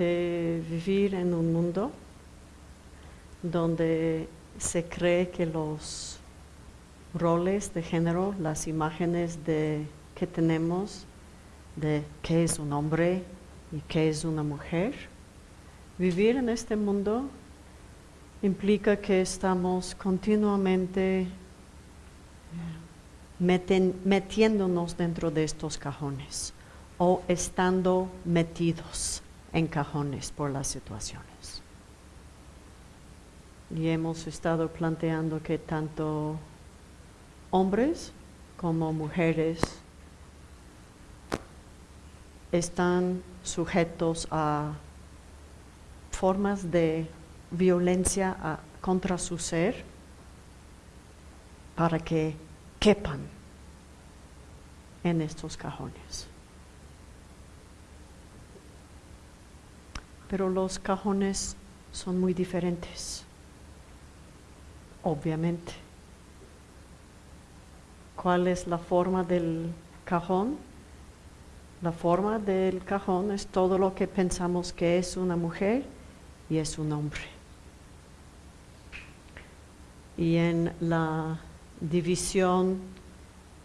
de vivir en un mundo donde se cree que los roles de género, las imágenes de, que tenemos de qué es un hombre y qué es una mujer, vivir en este mundo implica que estamos continuamente eh, metiéndonos dentro de estos cajones o estando metidos en cajones por las situaciones. Y hemos estado planteando que tanto hombres como mujeres están sujetos a formas de violencia contra su ser para que quepan en estos cajones. Pero los cajones son muy diferentes, obviamente. ¿Cuál es la forma del cajón? La forma del cajón es todo lo que pensamos que es una mujer y es un hombre. Y en la división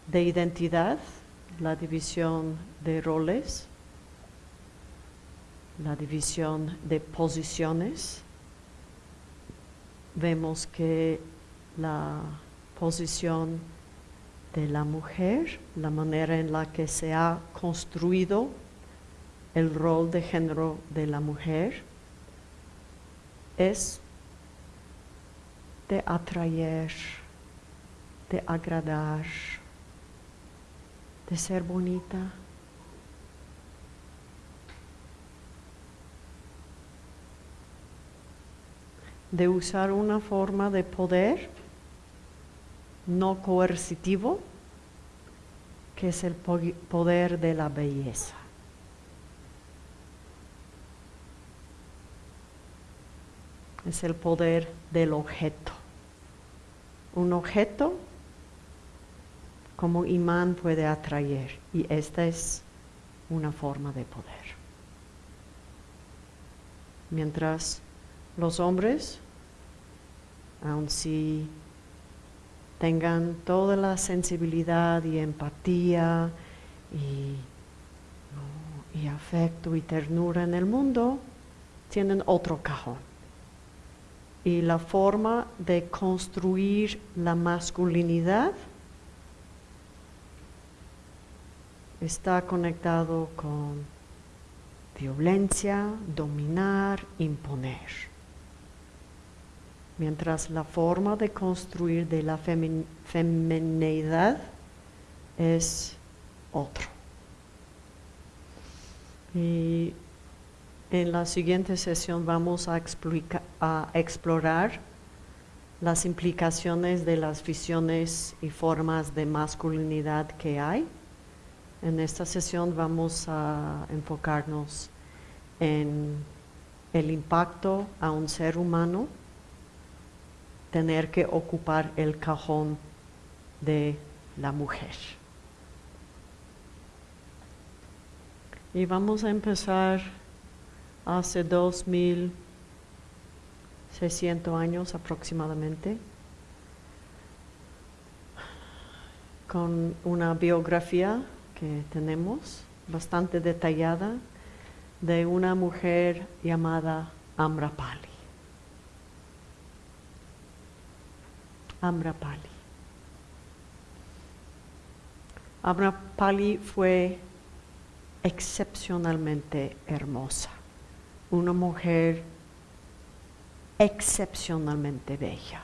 de identidad, la división de roles, la división de posiciones, vemos que la posición de la mujer, la manera en la que se ha construido el rol de género de la mujer, es de atraer, de agradar, de ser bonita. De usar una forma de poder no coercitivo, que es el poder de la belleza. Es el poder del objeto. Un objeto como imán puede atraer y esta es una forma de poder. Mientras los hombres, aun si tengan toda la sensibilidad y empatía y, afecto y ternura en el mundo, tienen otro cajón. Y la forma de construir la masculinidad está conectado con violencia, dominar, imponer mientras la forma de construir de la femineidad es otro. Y en la siguiente sesión vamos a, a explorar las implicaciones de las visiones y formas de masculinidad que hay. En esta sesión vamos a enfocarnos en el impacto a un ser humano tener que ocupar el cajón de la mujer. Y vamos a empezar hace 2600 años aproximadamente con una biografía que tenemos bastante detallada de una mujer llamada Amrapali. Amrapali. Amrapali fue excepcionalmente hermosa, una mujer excepcionalmente bella.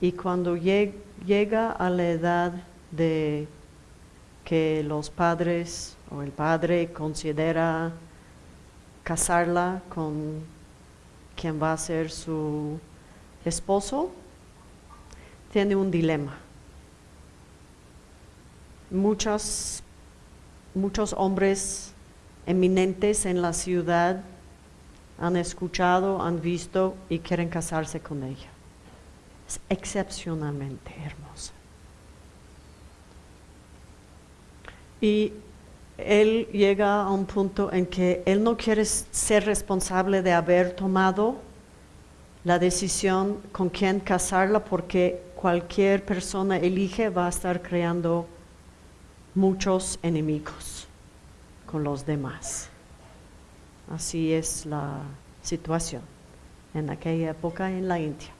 Y cuando llega a la edad de que los padres o el padre considera casarla con quien va a ser su esposo, tiene un dilema. Muchos, muchos hombres eminentes en la ciudad han escuchado, han visto y quieren casarse con ella. Es excepcionalmente hermosa. Y él llega a un punto en que él no quiere ser responsable de haber tomado la decisión con quién casarla porque cualquier persona elige va a estar creando muchos enemigos con los demás. Así es la situación en aquella época en la India.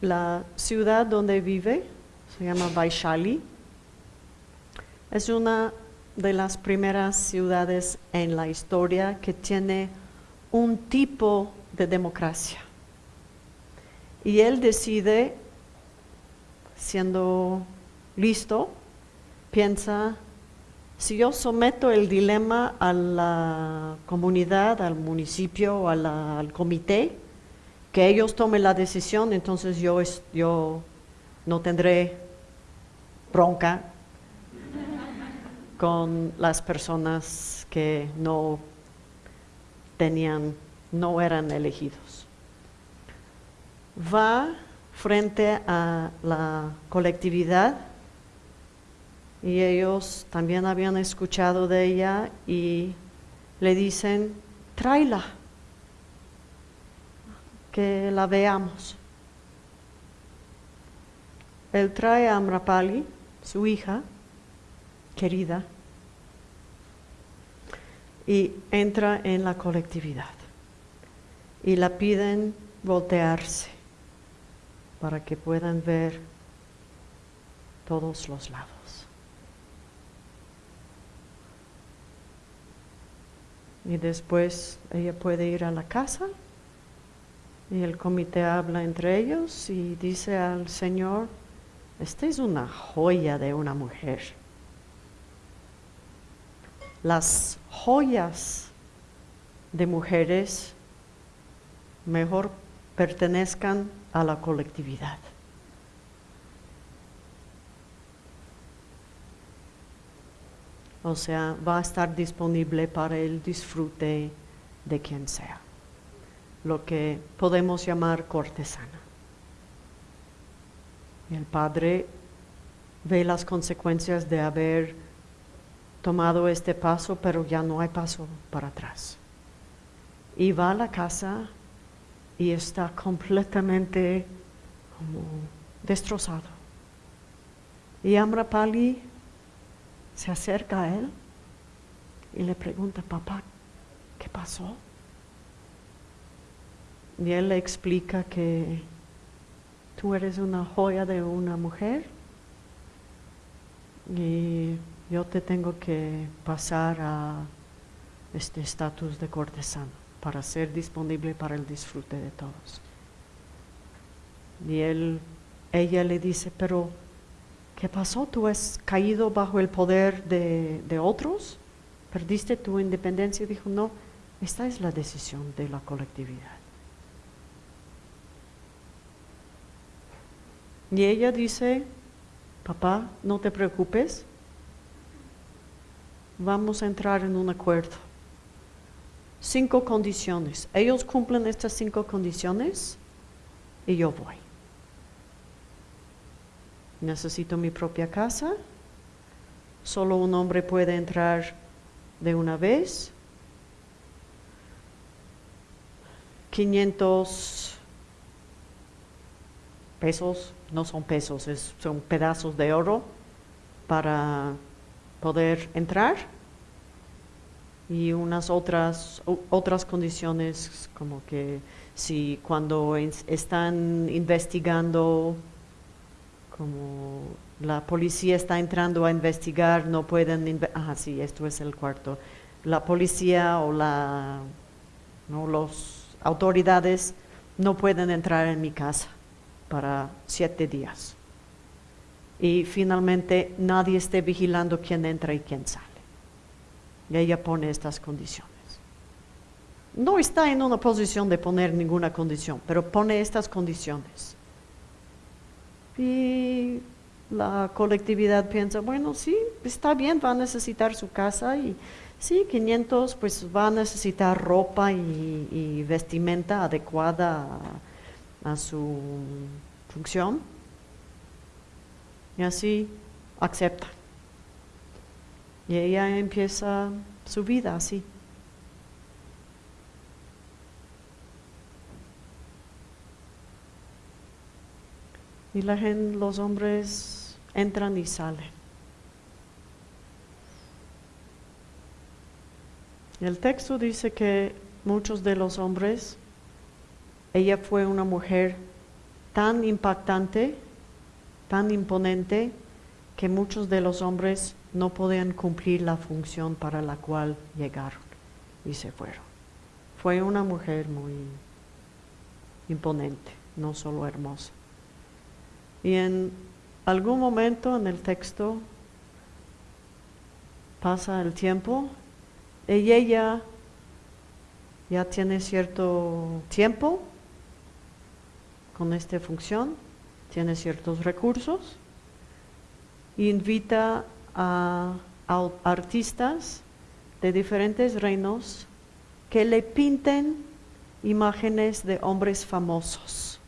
La ciudad donde vive se llama Vaishali. Es una de las primeras ciudades en la historia que tiene un tipo de democracia. Y él decide, siendo listo, piensa, si yo someto el dilema a la comunidad, al municipio al comité, que ellos tomen la decisión, entonces yo, yo no tendré bronca con las personas que no tenían, no eran elegidos. Va frente a la colectividad y ellos también habían escuchado de ella y le dicen, tráela, que la veamos. Él trae a Amrapali, su hija querida, y entra en la colectividad. Y la piden voltearse para que puedan ver todos los lados. Y después ella puede ir a la casa y el comité habla entre ellos y dice al Señor, esta es una joya de una mujer. Las joyas de mujeres mejor pertenezcan a la colectividad. O sea, va a estar disponible para el disfrute de quien sea, lo que podemos llamar cortesana. El padre ve las consecuencias de haber tomado este paso, pero ya no hay paso para atrás. Y va a la casa y está completamente destrozado. Y Amrapali se acerca a él y le pregunta, papá, ¿qué pasó? Y él le explica que tú eres una joya de una mujer y yo te tengo que pasar a este estatus de cortesano para ser disponible para el disfrute de todos. Y él, ella le dice, pero ¿qué pasó? ¿Tú has caído bajo el poder de, de otros? ¿Perdiste tu independencia? Dijo, no, esta es la decisión de la colectividad. Y ella dice, papá, no te preocupes, vamos a entrar en un acuerdo. Cinco condiciones. Ellos cumplen estas cinco condiciones y yo voy. Necesito mi propia casa. Solo un hombre puede entrar de una vez. 500 pesos, no son pesos, son pedazos de oro para poder entrar y unas otras, otras condiciones como que si cuando están investigando, como la policía está entrando a investigar, no pueden, ah sí, esto es el cuarto, la policía o la, no, los autoridades no pueden entrar en mi casa para siete días. Y finalmente nadie esté vigilando quién entra y quién sale. Y ella pone estas condiciones. No está en una posición de poner ninguna condición, pero pone estas condiciones. Y la colectividad piensa, bueno, sí, está bien, va a necesitar su casa y sí, 500, pues va a necesitar ropa y, vestimenta adecuada a su función y así acepta. Y ella empieza su vida así. Y la gente, los hombres entran y salen. El texto dice que muchos de los hombres, ella fue una mujer tan impactante, tan imponente, que muchos de los hombres no podían cumplir la función para la cual llegaron y se fueron. Fue una mujer muy imponente, no solo hermosa. Y en algún momento en el texto pasa el tiempo y ella ya tiene cierto tiempo con esta función, tiene ciertos recursos, invita a, artistas de diferentes reinos que le pinten imágenes de hombres famosos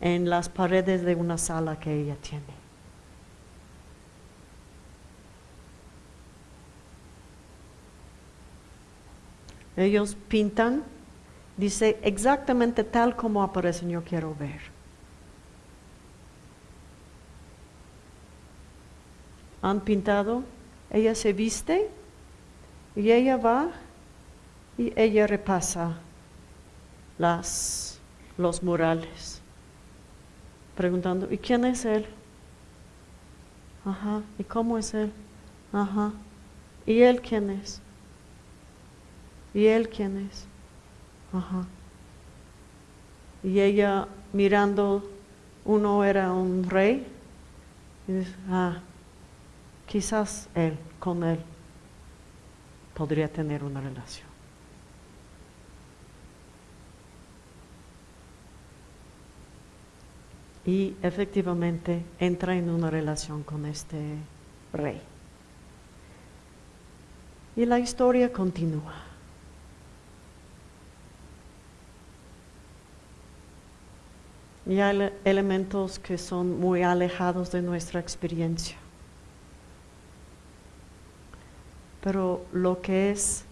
en las paredes de una sala que ella tiene. Ellos pintan, dice exactamente tal como aparecen, yo quiero ver. Han pintado, ella se viste y ella va y ella repasa las, los murales preguntando, ¿y quién es él? Ajá, ¿y cómo es él? Ajá, ¿y él quién es? ¿Y él quién es? Ajá. Y ella mirando, uno era un rey, y dice, ah, quizás él, con él, podría tener una relación. y efectivamente entra en una relación con este rey. Y la historia continúa. Y hay elementos que son muy alejados de nuestra experiencia. Pero lo que es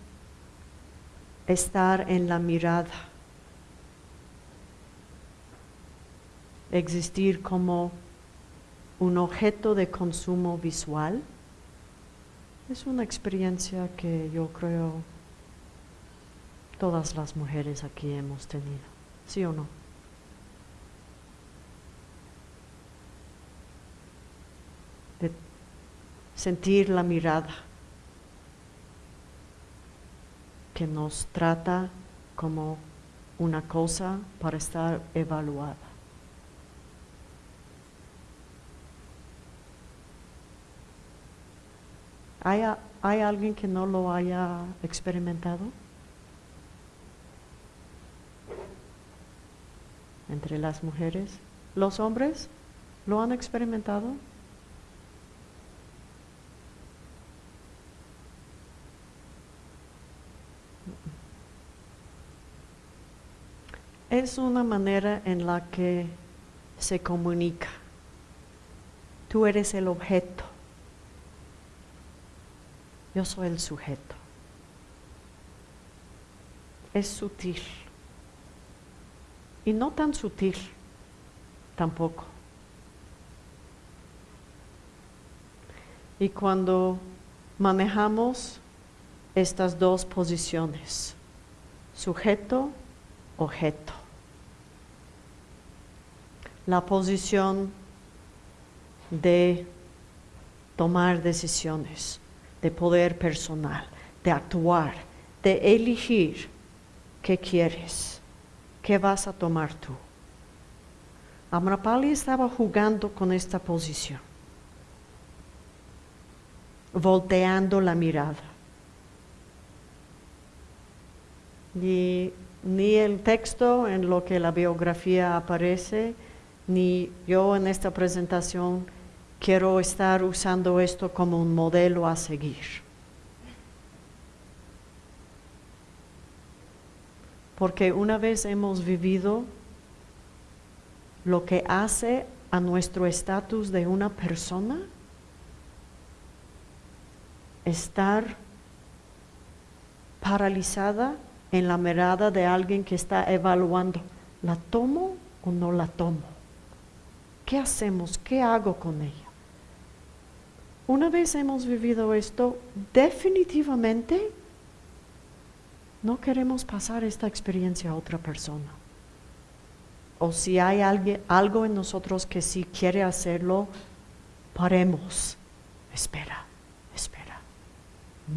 estar en la mirada existir como un objeto de consumo visual, es una experiencia que yo creo todas las mujeres aquí hemos tenido, ¿sí o no? De sentir la mirada que nos trata como una cosa para estar evaluada. ¿Hay, alguien que no lo haya experimentado? Entre las mujeres. ¿Los hombres lo han experimentado? Es una manera en la que se comunica. Tú eres el objeto yo soy el sujeto. Es sutil. Y no tan sutil tampoco. Y cuando manejamos estas dos posiciones, sujeto, objeto, la posición de tomar decisiones, de poder personal, de actuar, de elegir qué quieres, qué vas a tomar tú. Amrapali estaba jugando con esta posición, volteando la mirada. Y ni el texto en lo que la biografía aparece, ni yo en esta presentación quiero estar usando esto como un modelo a seguir. Porque una vez hemos vivido lo que hace a nuestro estatus de una persona, estar paralizada en la mirada de alguien que está evaluando, ¿la tomo o no la tomo? ¿Qué hacemos? ¿Qué hago con ella? Una vez hemos vivido esto, definitivamente no queremos pasar esta experiencia a otra persona. O si hay alguien, algo en nosotros que sí quiere hacerlo, paremos. Espera, espera.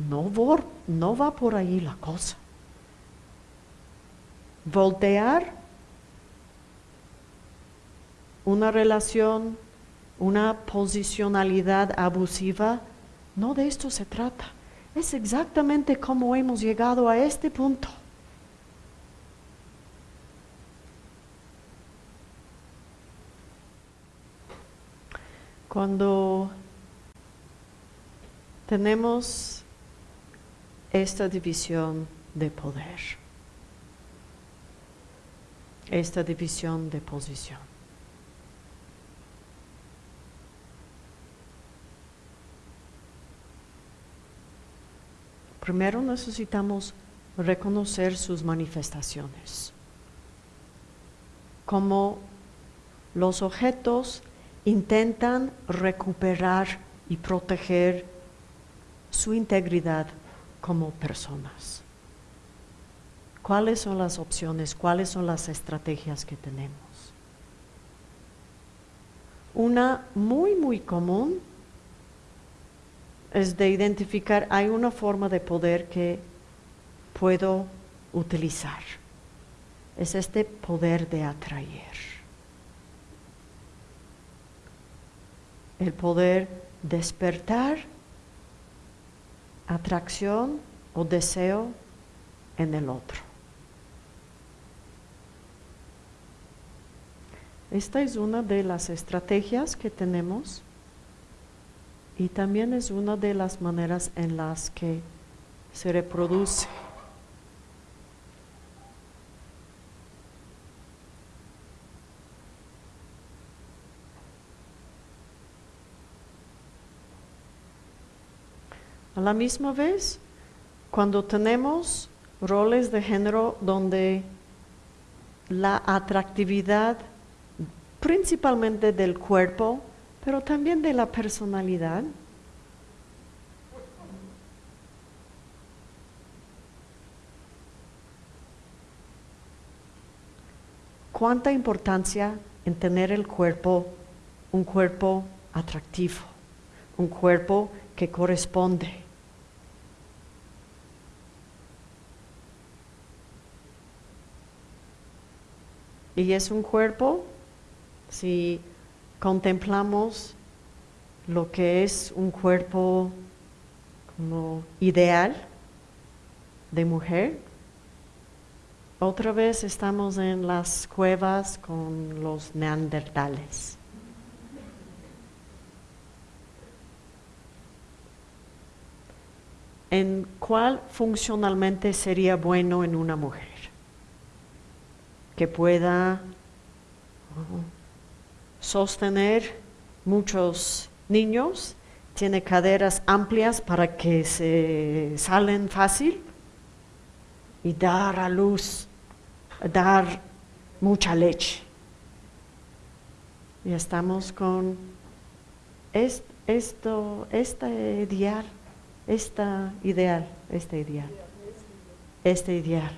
No, no va por ahí la cosa. Voltear una relación, una posicionalidad abusiva, no de esto se trata. Es exactamente como hemos llegado a este punto. Cuando tenemos esta división de poder, esta división de posición. Primero necesitamos reconocer sus manifestaciones, como los objetos intentan recuperar y proteger su integridad como personas. ¿Cuáles son las opciones? ¿Cuáles son las estrategias que tenemos? Una muy, muy común es de identificar, hay una forma de poder que puedo utilizar. Es este poder de atraer. El poder despertar atracción o deseo en el otro. Esta es una de las estrategias que tenemos y también es una de las maneras en las que se reproduce. A la misma vez, cuando tenemos roles de género donde la atractividad principalmente del cuerpo pero también de la personalidad. ¿Cuánta importancia en tener el cuerpo, un cuerpo atractivo, un cuerpo que corresponde? Y es un cuerpo, si contemplamos lo que es un cuerpo como ideal de mujer. Otra vez estamos en las cuevas con los neandertales. ¿En cuál funcionalmente sería bueno en una mujer? Que pueda sostener muchos niños, tiene caderas amplias para que se salen fácil y dar a luz, dar mucha leche. Y estamos con esto, este ideal, esta ideal, este ideal, este ideal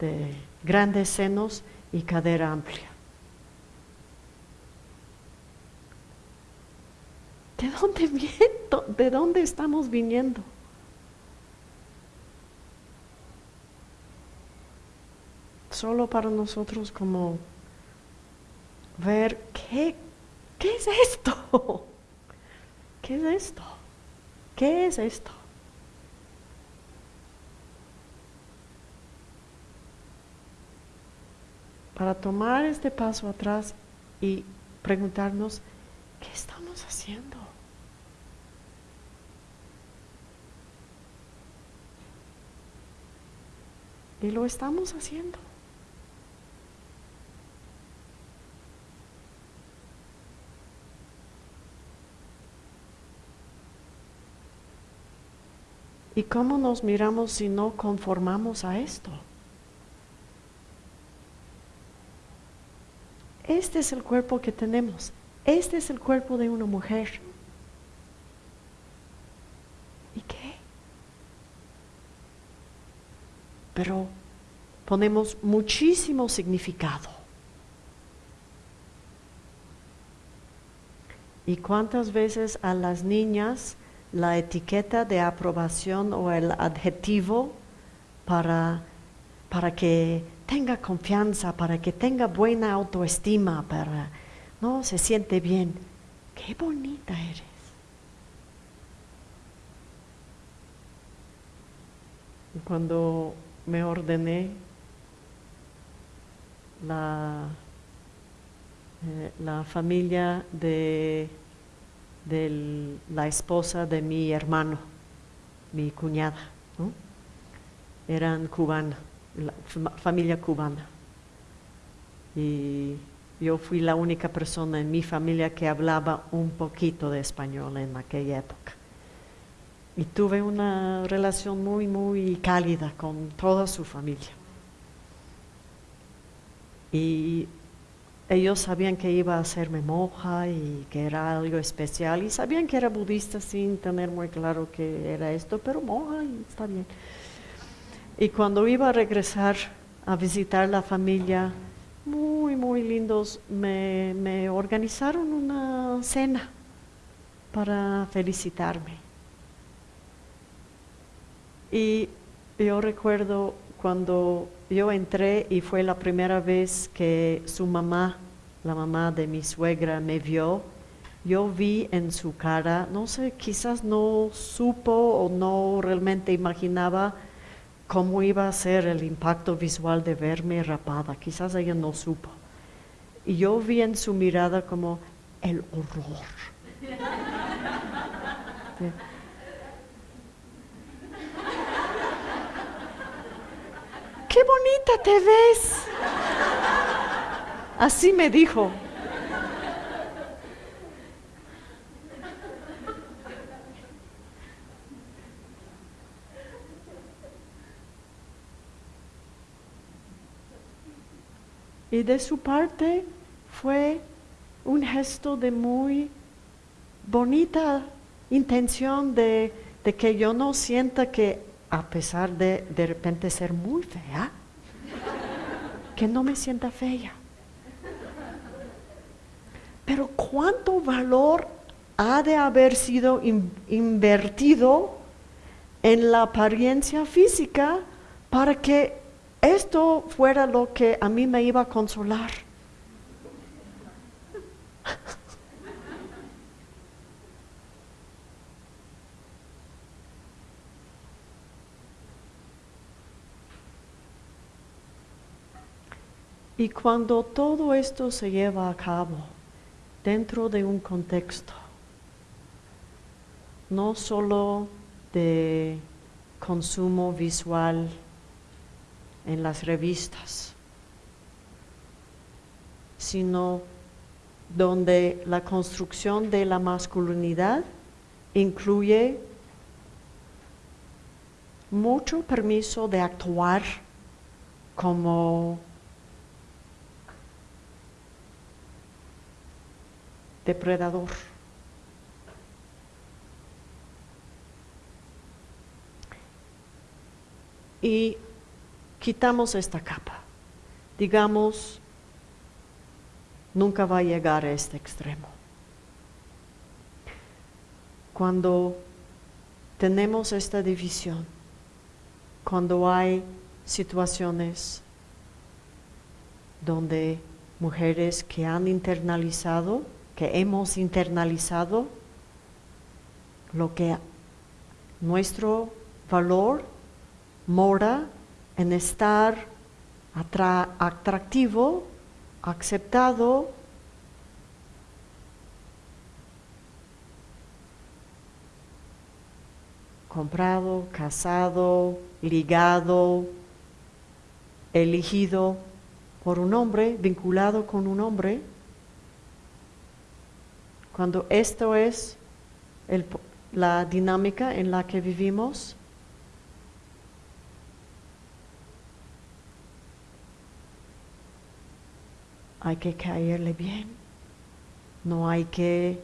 de grandes senos y cadera amplia. ¿De dónde viento? ¿De dónde estamos viniendo? Solo para nosotros como ver qué, qué es esto. ¿Qué es esto? ¿Qué es esto? Para tomar este paso atrás y preguntarnos, ¿qué estamos haciendo? Y lo estamos haciendo. ¿Y cómo nos miramos si no conformamos a esto? Este es el cuerpo que tenemos. Este es el cuerpo de una mujer. ¿Y qué? Pero ponemos muchísimo significado. ¿Y cuántas veces a las niñas la etiqueta de aprobación o el adjetivo para, para que tenga confianza, para que tenga buena autoestima, para no se siente bien? Qué bonita eres. Cuando me ordené la, eh, la familia de, la esposa de mi hermano, mi cuñada, eran cubanas, familia cubana. Y yo fui la única persona en mi familia que hablaba un poquito de español en aquella época. Y tuve una relación muy, muy cálida con toda su familia. Y ellos sabían que iba a hacerme monja y que era algo especial y sabían que era budista sin tener muy claro que era esto, pero monja y está bien. Y cuando iba a regresar a visitar la familia, muy, muy lindos, me, organizaron una cena para felicitarme. Y yo recuerdo cuando yo entré y fue la primera vez que su mamá, la mamá de mi suegra, me vio, yo vi en su cara, no sé, quizás no supo o no realmente imaginaba cómo iba a ser el impacto visual de verme rapada, quizás ella no supo. Y yo vi en su mirada como el horror. qué bonita te ves. Así me dijo. Y de su parte fue un gesto de muy bonita intención de, que yo no sienta que a pesar de de repente ser muy fea, que no me sienta fea. Pero cuánto valor ha de haber sido invertido en la apariencia física para que esto fuera lo que a mí me iba a consolar. Y cuando todo esto se lleva a cabo dentro de un contexto, no solo de consumo visual en las revistas, sino donde la construcción de la masculinidad incluye mucho permiso de actuar como depredador. Y quitamos esta capa. Digamos, nunca va a llegar a este extremo. Cuando tenemos esta división, cuando hay situaciones donde mujeres que han internalizado que hemos internalizado lo que nuestro valor mora en estar atractivo, aceptado, comprado, casado, ligado, elegido por un hombre, vinculado con un hombre, cuando esto es la dinámica en la que vivimos, hay que caerle bien, no hay que,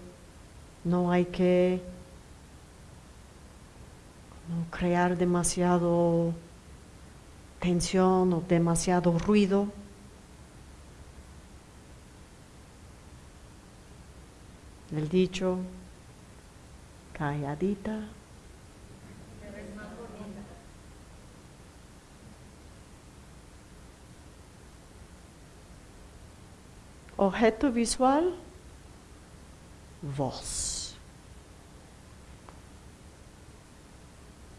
no hay que crear demasiado tensión o demasiado ruido. El dicho, calladita. Objeto visual, voz.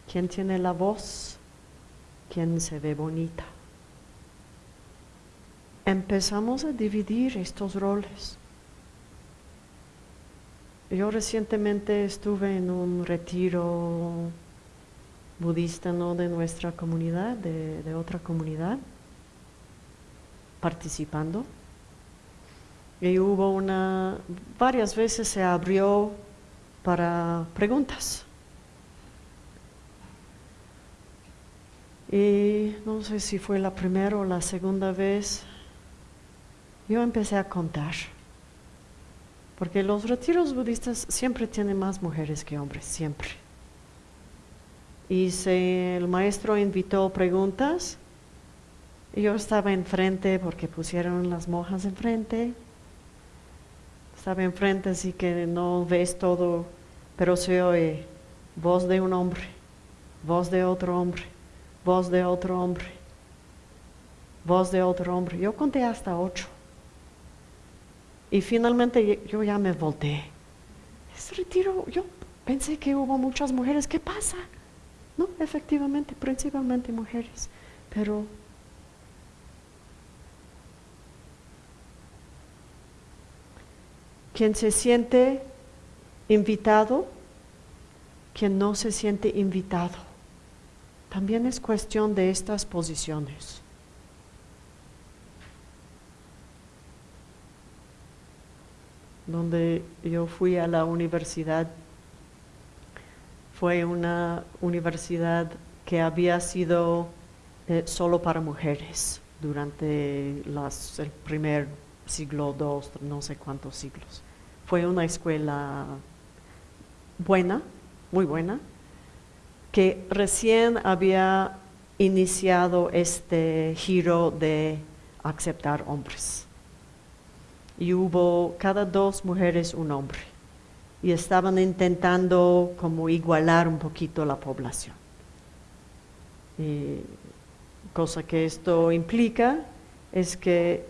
¿Quién tiene la voz? ¿Quién se ve bonita? Empezamos a dividir estos roles. Yo recientemente estuve en un retiro budista no de nuestra comunidad, de, de otra comunidad, participando. Y hubo una, varias veces se abrió para preguntas. Y no sé si fue la primera o la segunda vez, yo empecé a contar. Porque los retiros budistas siempre tienen más mujeres que hombres, siempre. Y el maestro invitó preguntas, yo estaba enfrente porque pusieron las monjas enfrente. Estaba enfrente, así que no ves todo, pero se oye voz de un hombre, voz de otro hombre, voz de otro hombre, voz de otro hombre. Yo conté hasta ocho. Y finalmente yo ya me volteé. Ese retiro, yo pensé que hubo muchas mujeres. ¿Qué pasa? No, efectivamente, principalmente mujeres. Pero quien se siente invitado, quien no se siente invitado, también es cuestión de estas posiciones. donde yo fui a la universidad fue una universidad que había sido eh, solo para mujeres durante el primer siglo, dos, no sé cuántos siglos. Fue una escuela buena, muy buena, que recién había iniciado este giro de aceptar hombres y hubo cada dos mujeres un hombre y estaban intentando como igualar un poquito la población. cosa que esto implica es que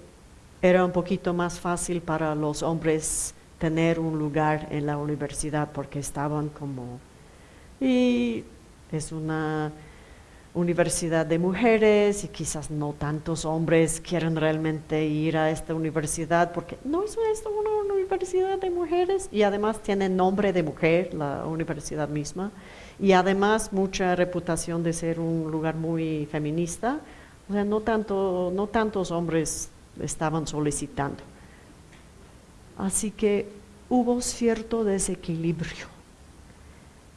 era un poquito más fácil para los hombres tener un lugar en la universidad porque estaban como y es una universidad de mujeres y quizás no tantos hombres quieren realmente ir a esta universidad porque no es una universidad de mujeres y además tiene nombre de mujer la universidad misma y además mucha reputación de ser un lugar muy feminista, o sea, no, tanto, no tantos hombres estaban solicitando. Así que hubo cierto desequilibrio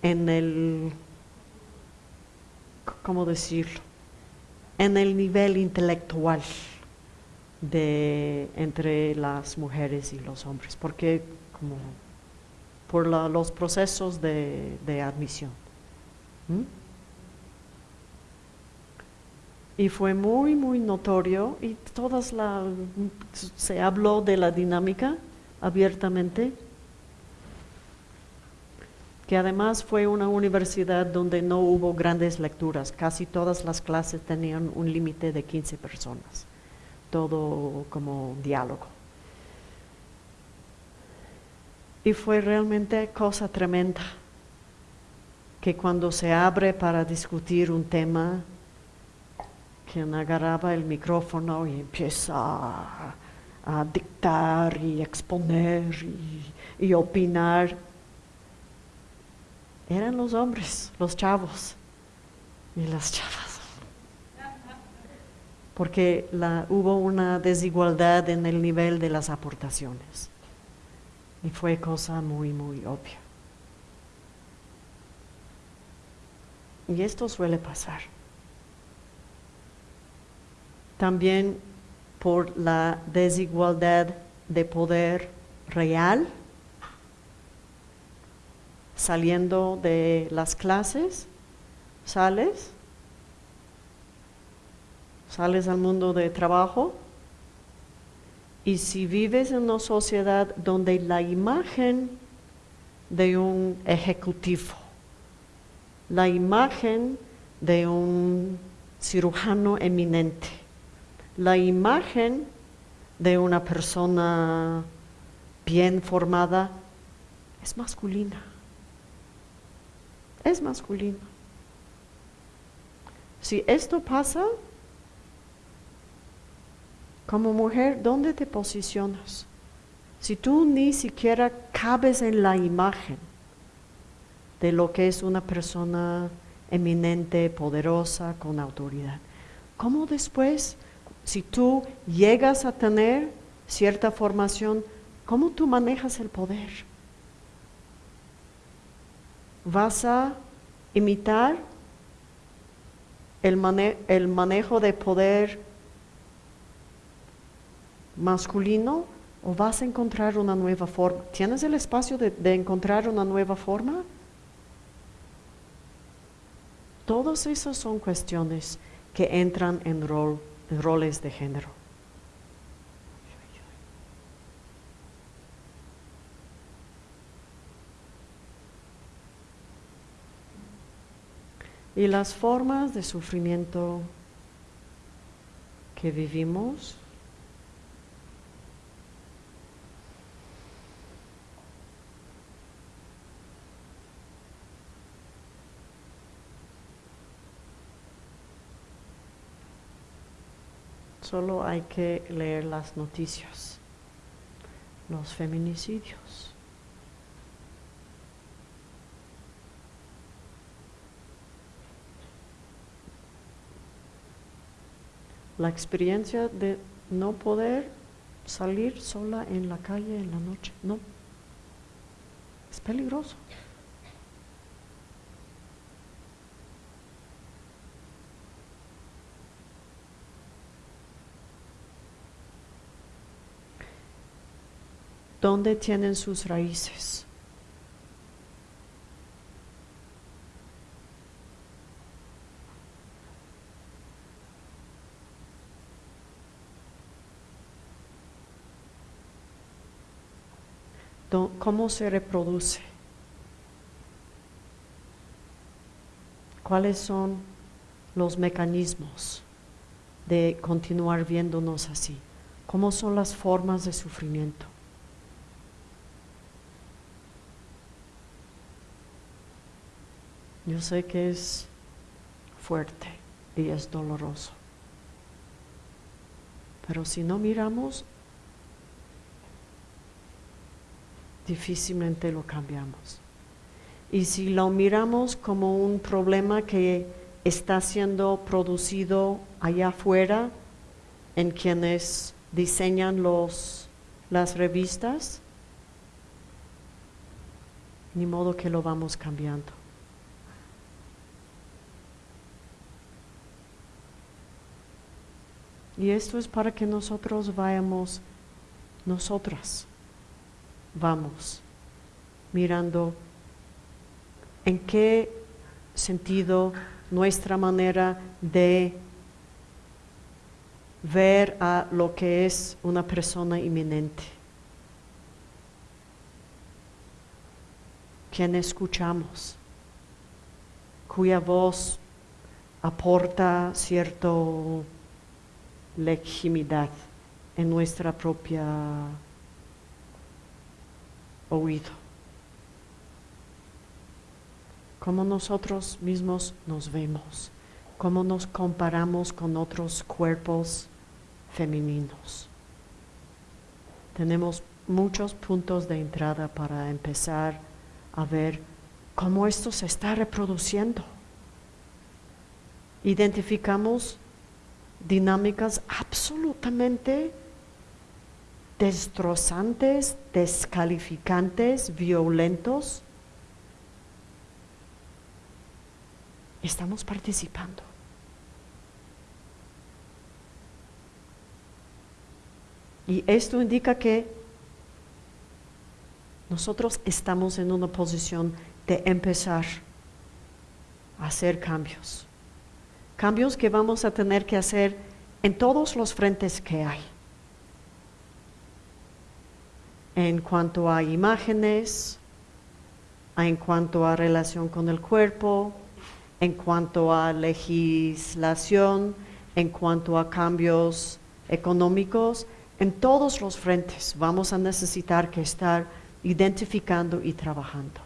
en el ¿cómo decirlo? En el nivel intelectual de entre las mujeres y los hombres, porque como por los procesos de, admisión. Y fue muy, muy notorio y todas la, se habló de la dinámica abiertamente que además fue una universidad donde no hubo grandes lecturas, casi todas las clases tenían un límite de 15 personas, todo como diálogo. Y fue realmente cosa tremenda que cuando se abre para discutir un tema, quien agarraba el micrófono y empieza a, dictar y exponer y opinar, eran los hombres, los chavos y las chavas. Porque hubo una desigualdad en el nivel de las aportaciones. Y fue cosa muy, muy obvia. Y esto suele pasar. También por la desigualdad de poder real, saliendo de las clases, sales, sales al mundo de trabajo, y si vives en una sociedad donde la imagen de un ejecutivo, la imagen de un cirujano eminente, la imagen de una persona bien formada es masculina. Es masculina. Si esto pasa, como mujer, ¿dónde te posicionas? Si tú ni siquiera cabes en la imagen de lo que es una persona eminente, poderosa, con autoridad, ¿cómo después, si tú llegas a tener cierta formación, cómo tú manejas el poder? ¿Vas a imitar el, manejo de poder masculino o vas a encontrar una nueva forma? ¿Tienes el espacio de, encontrar una nueva forma? Todas esas son cuestiones que entran en, rol, roles de género. Y las formas de sufrimiento que vivimos Solo hay que leer las noticias, los feminicidios. La experiencia de no poder salir sola en la calle en la noche, no. Es peligroso. ¿Dónde tienen sus raíces? ¿Cómo se reproduce? ¿Cuáles son los mecanismos de continuar viéndonos así? ¿Cómo son las formas de sufrimiento? Yo sé que es fuerte y es doloroso. Pero si no miramos, difícilmente lo cambiamos. Y si lo miramos como un problema que está siendo producido allá afuera, en quienes diseñan los, las revistas, ni modo que lo vamos cambiando. Y esto es para que nosotros vayamos, nosotras, vamos mirando en qué sentido nuestra manera de ver a lo que es una persona inminente. Quien escuchamos, cuya voz aporta cierto legitimidad en nuestra propia oído. Cómo nosotros mismos nos vemos, cómo nos comparamos con otros cuerpos femeninos. Tenemos muchos puntos de entrada para empezar a ver cómo esto se está reproduciendo. Identificamos dinámicas absolutamente destrozantes, descalificantes, violentos, estamos participando. Y esto indica que nosotros estamos en una posición de empezar a hacer cambios. Cambios que vamos a tener que hacer en todos los frentes que hay. En cuanto a imágenes, en cuanto a relación con el cuerpo, en cuanto a legislación, en cuanto a cambios económicos, en todos los frentes vamos a necesitar estar identificando y trabajando.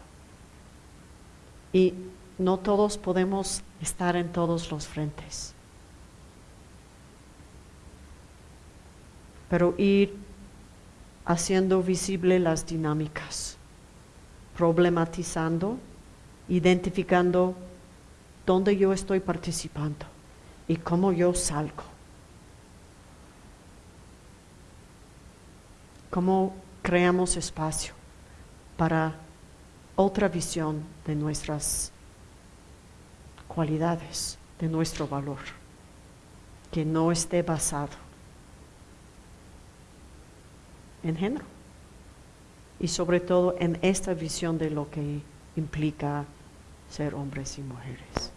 Y no todos podemos estar en todos los frentes. Pero ir haciendo visible las dinámicas, problematizando, identificando dónde yo estoy participando y cómo yo salgo. Cómo creamos espacio para otra visión de nuestras cualidades, de nuestro valor, que no esté basado en género y sobre todo en esta visión de lo que implica ser hombres y mujeres.